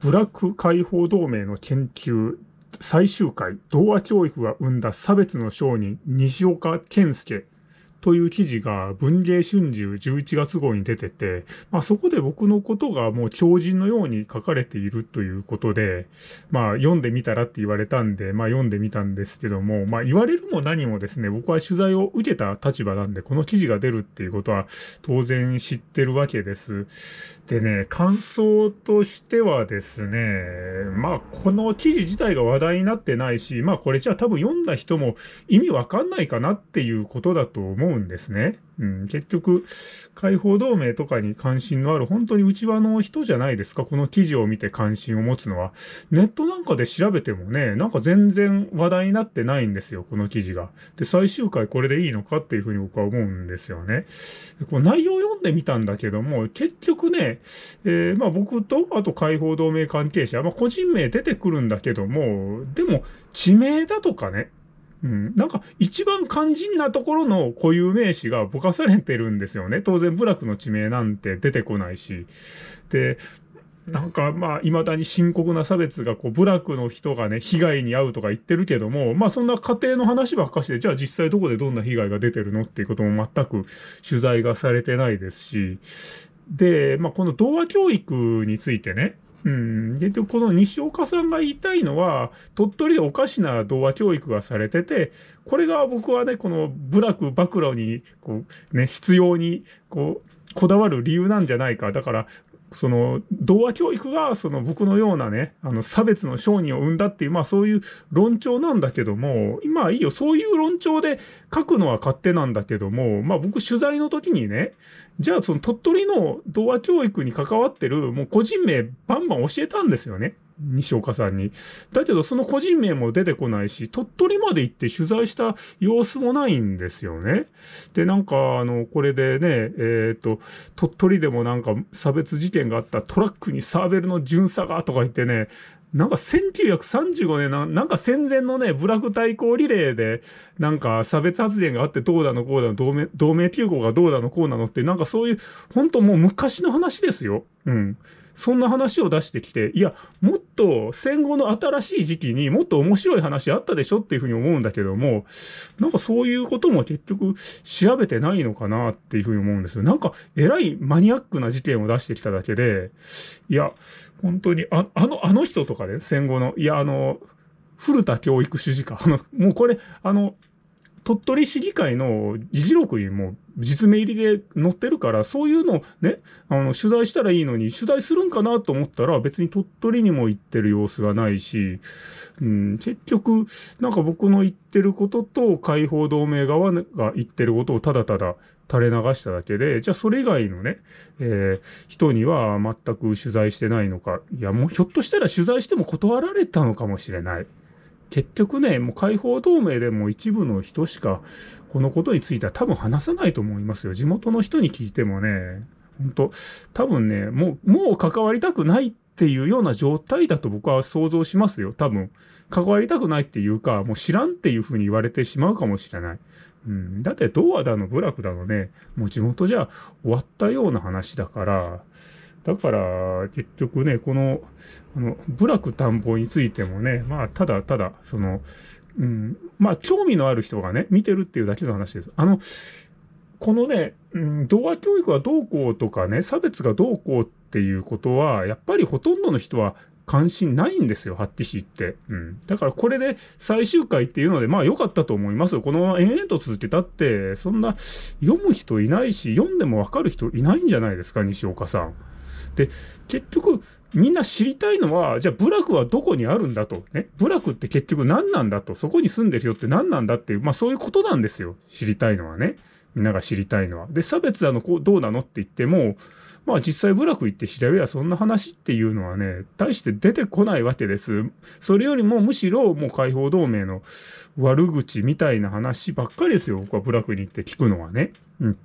ブラック解放同盟の研究最終回、童話教育が生んだ差別の商人、西岡健介という記事が文芸春秋11月号に出てて、まあそこで僕のことがもう狂人のように書かれているということで、まあ読んでみたらって言われたんで、まあ読んでみたんですけども、まあ言われるも何もですね、僕は取材を受けた立場なんで、この記事が出るっていうことは当然知ってるわけです。でね、感想としてはですね、まあこの記事自体が話題になってないし、まあこれじゃあ多分読んだ人も意味わかんないかなっていうことだと思うんんですね。うん、結局、解放同盟とかに関心のある本当に内輪の人じゃないですか、この記事を見て関心を持つのは。ネットなんかで調べてもね、なんか全然話題になってないんですよ、この記事が。で、最終回これでいいのかっていうふうに僕は思うんですよね。こう内容を読んでみたんだけども、結局ね、えー、まあ僕と、あと解放同盟関係者、まあ個人名出てくるんだけども、でも、地名だとかね、うん、なんか一番肝心なところの固有名詞がぼかされてるんですよね。当然、部落の地名なんて出てこないし。で、なんかまあ、未だに深刻な差別が、こう、部落の人がね、被害に遭うとか言ってるけども、まあそんな家庭の話ばっかしで、じゃあ実際どこでどんな被害が出てるのっていうことも全く取材がされてないですし、で、まあこの童話教育についてね、うん。結局この西岡さんが言いたいのは、鳥取でおかしな童話教育がされてて、これが僕はね、この部落暴露に、こう、ね、必要に、こう、こだわる理由なんじゃないか。だから、その、童話教育が、その僕のようなね、あの、差別の商人を生んだっていう、まあそういう論調なんだけども、今はいいよ、そういう論調で書くのは勝手なんだけども、まあ僕取材の時にね、じゃあその鳥取の童話教育に関わってる、もう個人名バンバン教えたんですよね。西岡さんに。だけどその個人名も出てこないし、鳥取まで行って取材した様子もないんですよね。で、なんか、あの、これでね、えっ、ー、と、鳥取でもなんか差別事件があったトラックにサーベルの巡査がとか言ってね、なんか1935年な、なんか戦前のね、部落対抗リレーで、なんか差別発言があってどうだのこうだの、同盟、同盟休校がどうだのこうなのって、なんかそういう、本当もう昔の話ですよ。うん。そんな話を出してきて、いや、もっと戦後の新しい時期にもっと面白い話あったでしょっていうふうに思うんだけども、なんかそういうことも結局調べてないのかなっていうふうに思うんですよ。なんか偉いマニアックな事件を出してきただけで、いや、本当に、ああの、あの人とかで、ね、戦後の、いや、あの、古田教育主事か。あの、もうこれ、あの、鳥取市議会の議事録にも実名入りで載ってるから、そういうのね、あの、取材したらいいのに、取材するんかなと思ったら、別に鳥取にも行ってる様子がないし、うん、結局、なんか僕の言ってることと、解放同盟側が言ってることをただただ垂れ流しただけで、じゃあそれ以外のね、えー、人には全く取材してないのか。いや、もうひょっとしたら取材しても断られたのかもしれない。結局ね、もう解放同盟でも一部の人しか、このことについては多分話さないと思いますよ。地元の人に聞いてもね、本当多分ね、もう、もう関わりたくないっていうような状態だと僕は想像しますよ。多分。関わりたくないっていうか、もう知らんっていうふうに言われてしまうかもしれない。うん。だって、ドアだの、部落だのね、もう地元じゃ終わったような話だから、だから、結局ね、この、あの、部落探訪についてもね、まあ、ただただ、その、うん、まあ、興味のある人がね、見てるっていうだけの話です。あの、このね、うん、童話教育がどうこうとかね、差別がどうこうっていうことは、やっぱりほとんどの人は関心ないんですよ、発揮しって。うん。だからこれで最終回っていうので、まあ良かったと思いますよ。このまま延々と続けたって、そんな読む人いないし、読んでもわかる人いないんじゃないですか、西岡さん。で、結局、みんな知りたいのは、じゃあ部落はどこにあるんだと。ね。部落って結局何なんだと。そこに住んでるよって何なんだっていう、まあそういうことなんですよ。知りたいのはね。みんなが知りたいのは。で、差別だの、こう、どうなのって言っても、まあ実際部落行って調べやそんな話っていうのはね、大して出てこないわけです。それよりもむしろもう解放同盟の悪口みたいな話ばっかりですよ。僕は部落に行って聞くのはね。うん。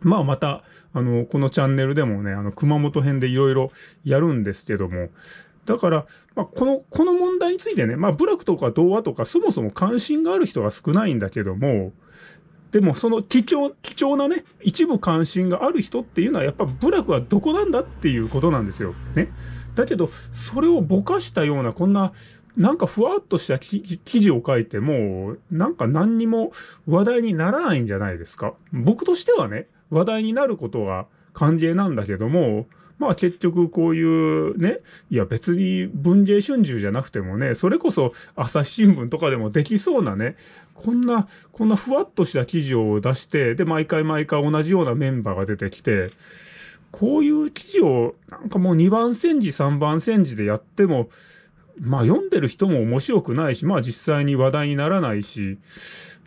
まあまた、あの、このチャンネルでもね、あの、熊本編でいろいろやるんですけども、だから、まあ、この、この問題についてね、まあ、部落とか童話とか、そもそも関心がある人が少ないんだけども、でも、その貴重、貴重なね、一部関心がある人っていうのは、やっぱ部落はどこなんだっていうことなんですよ。ね。だけど、それをぼかしたような、こんな、なんかふわっとした記事を書いても、なんか何にも話題にならないんじゃないですか。僕としてはね、話題になることは歓迎なんだけども、まあ結局こういうね、いや別に文藝春秋じゃなくてもね、それこそ朝日新聞とかでもできそうなね、こんな、こんなふわっとした記事を出して、で、毎回毎回同じようなメンバーが出てきて、こういう記事をなんかもう2番煎じ3番煎じでやっても、まあ読んでる人も面白くないし、まあ実際に話題にならないし、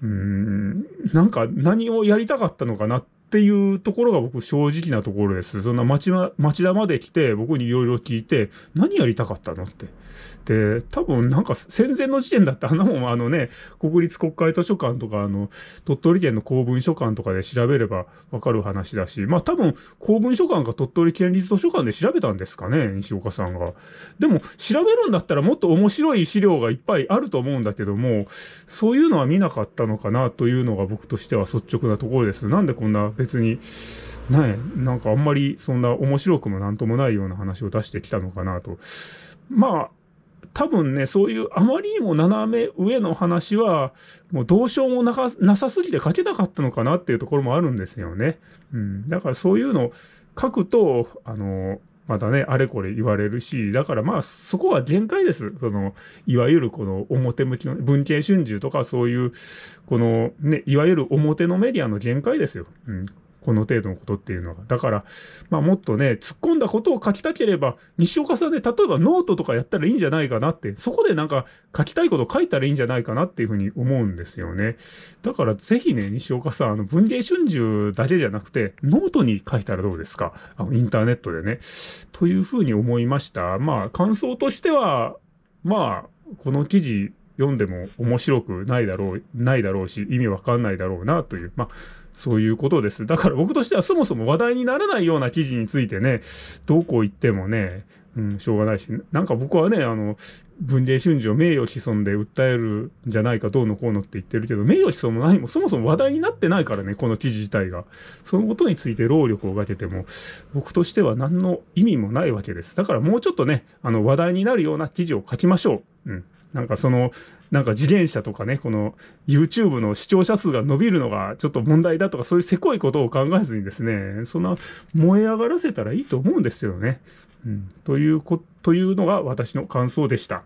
うーん、なんか何をやりたかったのかなってっていうところが僕正直なところです。そんな町,、ま、町田まで来て僕にいろいろ聞いて、何やりたかったのって。で、多分なんか戦前の時点だってあんなもんあのね、国立国会図書館とかあの、鳥取県の公文書館とかで調べればわかる話だし、まあ多分公文書館か鳥取県立図書館で調べたんですかね、西岡さんが。でも調べるんだったらもっと面白い資料がいっぱいあると思うんだけども、そういうのは見なかったのかなというのが僕としては率直なところです。なんでこんな別に、ね、なんかあんまりそんな面白くもなんともないような話を出してきたのかなと。まあ、多分ね、そういうあまりにも斜め上の話は、もうどうしようもなかなさすぎて書けなかったのかなっていうところもあるんですよね。うん。だからそういうの書くと、あの、またね、あれこれ言われるし、だからまあ、そこは限界です。その、いわゆるこの表向きの、文芸春秋とかそういう、このね、いわゆる表のメディアの限界ですよ。うん。この程度のことっていうのが。だから、まあもっとね、突っ込んだことを書きたければ、西岡さんで、例えばノートとかやったらいいんじゃないかなって、そこでなんか書きたいことを書いたらいいんじゃないかなっていうふうに思うんですよね。だからぜひね、西岡さん、あの、文芸春秋だけじゃなくて、ノートに書いたらどうですか？あの、インターネットでね。というふうに思いました。まあ、感想としては、まあ、この記事読んでも面白くないだろう、ないだろうし、意味わかんないだろうなという、まあ、そういうことです。だから僕としてはそもそも話題にならないような記事についてね、どこ行ってもね、うん、しょうがないし、なんか僕はね、あの、文藝春秋を名誉毀損で訴えるんじゃないかどうのこうのって言ってるけど、名誉毀損も何もそもそも話題になってないからね、この記事自体が。そのことについて労力をかけても、僕としては何の意味もないわけです。だからもうちょっとね、あの話題になるような記事を書きましょう。うん。なんかその、なんか自転車とかね、この YouTube の視聴者数が伸びるのがちょっと問題だとか、そういうせこいことを考えずにですね、そんな燃え上がらせたらいいと思うんですよね。うん。というこ、というのが私の感想でした。